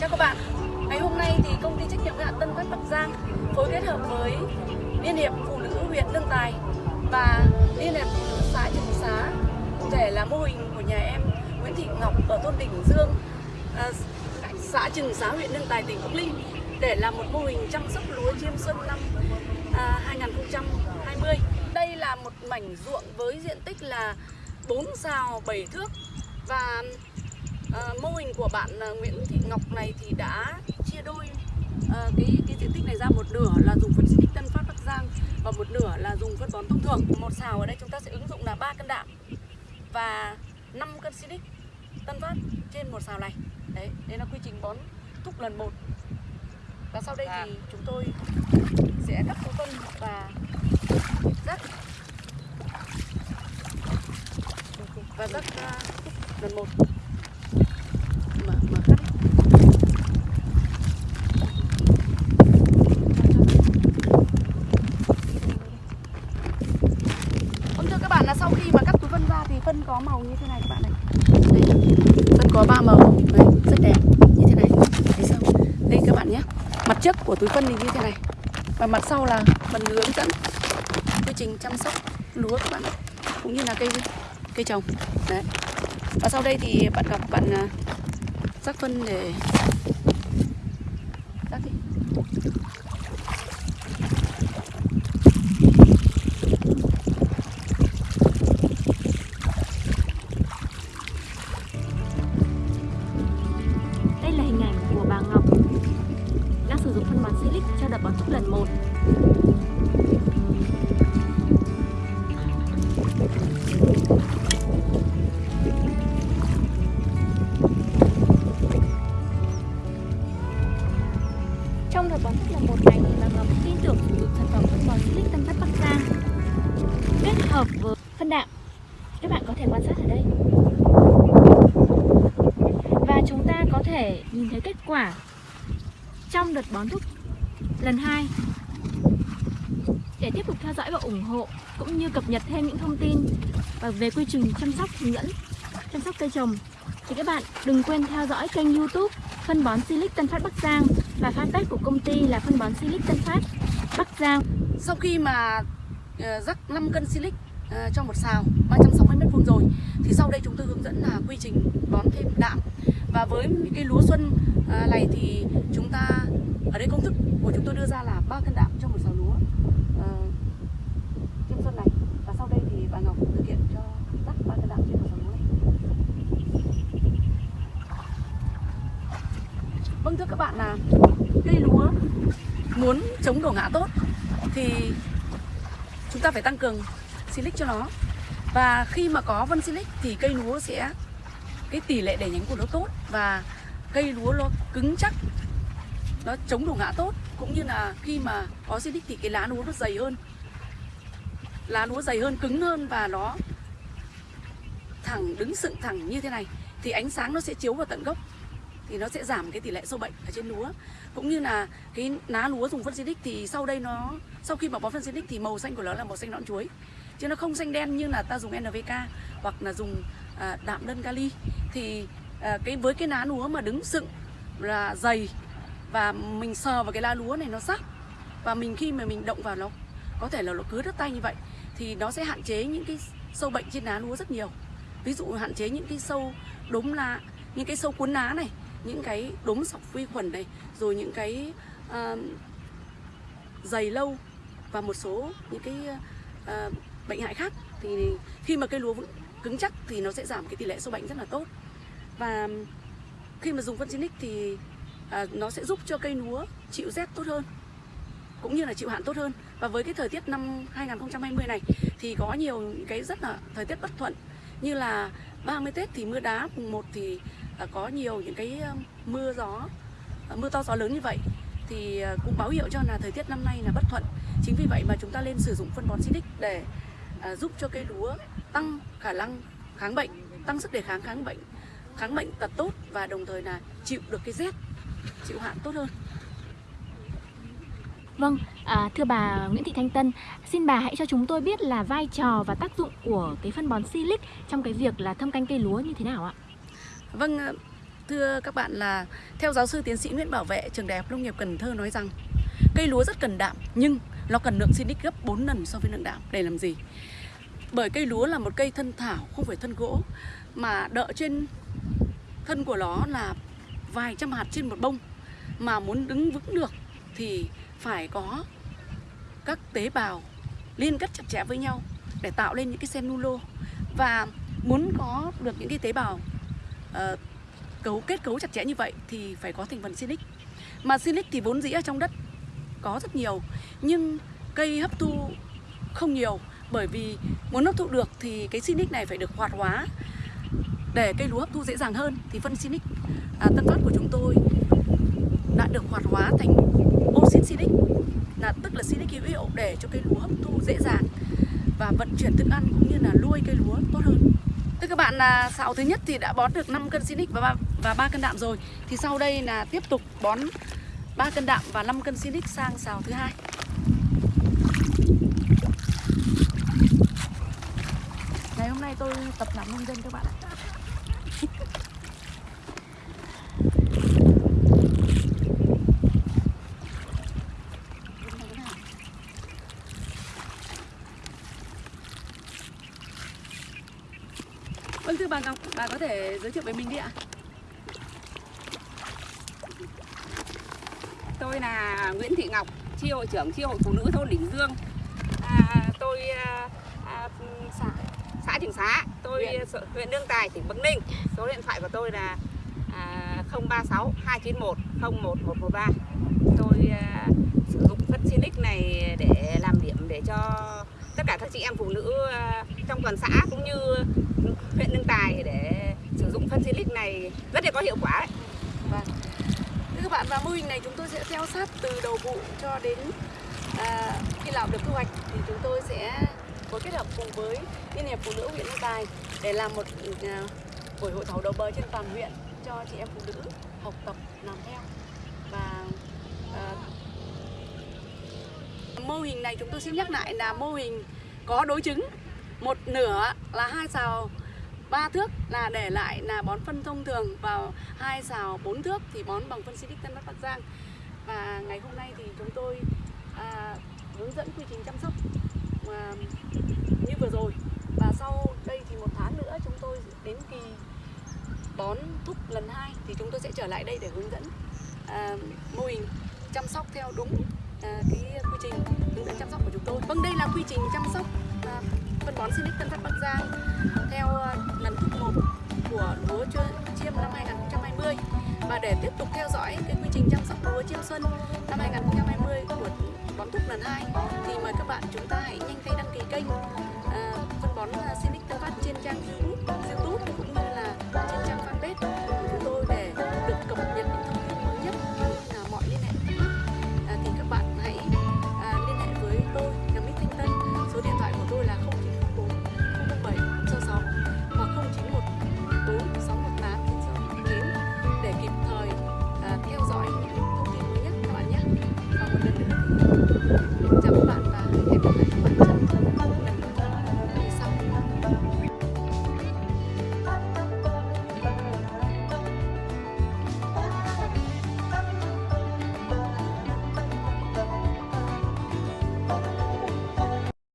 Chào các bạn, ngày hôm nay thì công ty trách nhiệm hữu hạn Tân Phát Bắc Giang phối kết hợp với Liên hiệp Phụ nữ huyện Lương Tài và Liên hiệp Phụ nữ xã Trường Xá cụ thể là mô hình của nhà em Nguyễn Thị Ngọc ở thôn đỉnh Dương, à, xã Trường Xá huyện Lương Tài tỉnh Bắc Ninh để làm một mô hình chăm sóc lúa chiêm xuân năm à, 2020. Đây là một mảnh ruộng với diện tích là 4 xào 7 thước và à, mô hình của bạn à, Nguyễn Thị Ngọc này thì đã chia đôi à, cái cái diện tích này ra một nửa là dùng phân xịt Tân Phát Bắc Giang và một nửa là dùng phân bón thông thường. Một xào ở đây chúng ta sẽ ứng dụng là 3 cân đạm và 5 cân Silic Tân Phát trên một xào này. Đấy, đây là quy trình bón thúc lần một. Và sau đây thì chúng tôi sẽ cắt số phân và rắc và rắc uh, lần một Vâng thưa các bạn là sau khi mà cắt túi phân ra thì phân có màu như thế này các bạn này. Đây, phân có ba màu. Đấy, rất đẹp. Như thế này. Thấy sao? Đây các bạn nhé. Mặt trước của túi phân thì như thế này. Và mặt sau là phần hướng dẫn Quy trình chăm sóc lúa các bạn ạ. Cũng như là cây cây trồng. Đấy. Và sau đây thì bạn gặp bạn à, rắc phân để thể nhìn thấy kết quả trong đợt bón thúc lần 2 để tiếp tục theo dõi và ủng hộ cũng như cập nhật thêm những thông tin và về quy trình chăm sóc hướng dẫn, chăm sóc cây trồng, thì các bạn đừng quên theo dõi kênh youtube phân bón Silic Tân Phát Bắc Giang và fanpage của công ty là phân bón Silic Tân Phát Bắc Giang. Sau khi mà ờ, rắc 5 cân silic ờ, trong cho một xào 360 mét vuông rồi, thì sau đây chúng tôi hướng dẫn là quy trình bón thêm đạm và với cái lúa xuân à, này thì chúng ta, ở đây công thức của chúng tôi đưa ra là 3 cân đạm cho một sào lúa. Ờ, trên xuân này. Và sau đây thì bà Ngọc thực hiện cho rắc 3 cân đạm trên một sào lúa này. Vâng thưa các bạn là cây lúa muốn chống đổ ngã tốt thì chúng ta phải tăng cường silic cho nó. Và khi mà có vân silic thì cây lúa sẽ, cái tỷ lệ đẻ nhánh của nó tốt và cây lúa nó cứng chắc nó chống đổ ngã tốt cũng như là khi mà có silic thì cái lá lúa nó dày hơn. Lá lúa dày hơn cứng hơn và nó thẳng đứng sdựng thẳng như thế này thì ánh sáng nó sẽ chiếu vào tận gốc thì nó sẽ giảm cái tỷ lệ sâu bệnh ở trên lúa. Cũng như là cái lá lúa dùng phân xịt thì sau đây nó sau khi mà bón phân xịt thì màu xanh của nó là màu xanh nõn chuối chứ nó không xanh đen như là ta dùng NPK hoặc là dùng à, đạm đơn kali. Thì à, cái với cái lá lúa mà đứng dựng là dày và mình sờ vào cái lá lúa này nó sắc và mình khi mà mình động vào nó có thể là nó cứ đứt tay như vậy thì nó sẽ hạn chế những cái sâu bệnh trên lá lúa rất nhiều. Ví dụ hạn chế những cái sâu đốm lá những cái sâu cuốn lá này những cái đốm sọc vi khuẩn này rồi những cái uh, dày lâu và một số những cái uh, bệnh hại khác thì khi mà cây lúa cứng chắc thì nó sẽ giảm cái tỷ lệ sâu bệnh rất là tốt và khi mà dùng phân xinic thì à, nó sẽ giúp cho cây lúa chịu rét tốt hơn cũng như là chịu hạn tốt hơn. Và với cái thời tiết năm 2020 này thì có nhiều cái rất là thời tiết bất thuận như là 30 Tết thì mưa đá mùng 1 thì à, có nhiều những cái mưa gió à, mưa to gió lớn như vậy. Thì à, cũng báo hiệu cho là thời tiết năm nay là bất thuận. Chính vì vậy mà chúng ta nên sử dụng phân bón Silic để giúp cho cây lúa tăng khả năng kháng bệnh tăng sức đề kháng kháng bệnh kháng bệnh tật tốt và đồng thời là chịu được cái rét chịu hạn tốt hơn Vâng, à, thưa bà Nguyễn Thị Thanh Tân, xin bà hãy cho chúng tôi biết là vai trò và tác dụng của cái phân bón Silic trong cái việc là thâm canh cây lúa như thế nào ạ? Vâng, thưa các bạn là theo giáo sư tiến sĩ Nguyễn Bảo Vệ trường Đại học Nông nghiệp Cần Thơ nói rằng cây lúa rất cần đạm nhưng nó cần lượng Silic gấp 4 lần so với lượng đạm để làm gì? Bởi cây lúa là một cây thân thảo không phải thân gỗ mà đỡ trên thân của nó là vài trăm hạt trên một bông. Mà muốn đứng vững được thì phải có các tế bào liên kết chặt chẽ với nhau để tạo lên những cái cellulo và muốn có được những cái tế bào uh, cấu kết cấu chặt chẽ như vậy thì phải có thành phần silic. Mà silic thì vốn dĩ ở trong đất có rất nhiều nhưng cây hấp thu không nhiều. Bởi vì muốn hấp thụ được thì cái silic này phải được hoạt hóa để cây lúa hấp thu dễ dàng hơn thì phân silic à, tân phát của chúng tôi đã được hoạt hóa thành oxit silic là tức là silic hữu hiệu để cho cây lúa hấp thu dễ dàng và vận chuyển thức ăn cũng như là nuôi cây lúa tốt hơn. Thưa các bạn là xào thứ nhất thì đã bón được 5 cân silic và 3, và 3 cân đạm rồi. Thì sau đây là tiếp tục bón 3 cân đạm và 5 cân silic sang xào thứ hai. Ngày hôm nay tôi tập làm nông dân các bạn ạ. Vâng thưa bà Ngọc, bà có thể giới thiệu về mình đi ạ? Tôi là Nguyễn Thị Ngọc, chi hội trưởng chi hội phụ nữ thôn Đỉnh Dương. À, tôi à, à, xã xã Trường Xá, tôi Huyện. huyện, Đương Tài, tỉnh Bắc Ninh. Số điện thoại của tôi là à, 036 291 01113. Tôi à, sử dụng phân Silic này để làm điểm để cho tất cả các chị em phụ nữ à, trong toàn xã cũng như huyện Đương Tài để sử dụng phân Silic này rất là có hiệu quả. Đấy. Vâng. Thưa các bạn, và mô hình này chúng tôi sẽ theo sát từ đầu vụ cho đến à, khi làm được thu hoạch thì chúng tôi sẽ phối kết hợp cùng với Liên hiệp Phụ nữ huyện Lương Tài để làm một à, buổi hội thảo đầu bờ trên toàn huyện cho chị em phụ nữ học tập làm theo và à, mô hình này chúng tôi xin nhắc lại là mô hình có đối chứng một nửa là hai xào ba thước là để lại là bón phân thông thường vào hai xào bốn thước thì bón bằng phân Silic Tân Bắc Bắc Giang và ngày hôm nay thì chúng tôi à, hướng dẫn quy trình chăm sóc à, như vừa rồi và sau đây thì một tháng nữa chúng tôi đến kỳ bón thúc lần hai thì chúng tôi sẽ trở lại đây để hướng dẫn à, mô hình chăm sóc theo đúng à, cái quy trình hướng dẫn chăm sóc của chúng tôi. Vâng đây là quy trình chăm sóc phân bón Silic Tân Phát Bắc Giang. Theo ờ, lần thứ 1 của lúa chiêm năm 2020 và để tiếp tục theo dõi cái quy trình chăm sóc lúa chiêm xuân năm 2020 của bón thúc lần 2 thì mời các bạn chúng ta hãy nhanh tay đăng ký kênh à, phân bón ờ, Silic Tân Phát trên trang YouTube, YouTube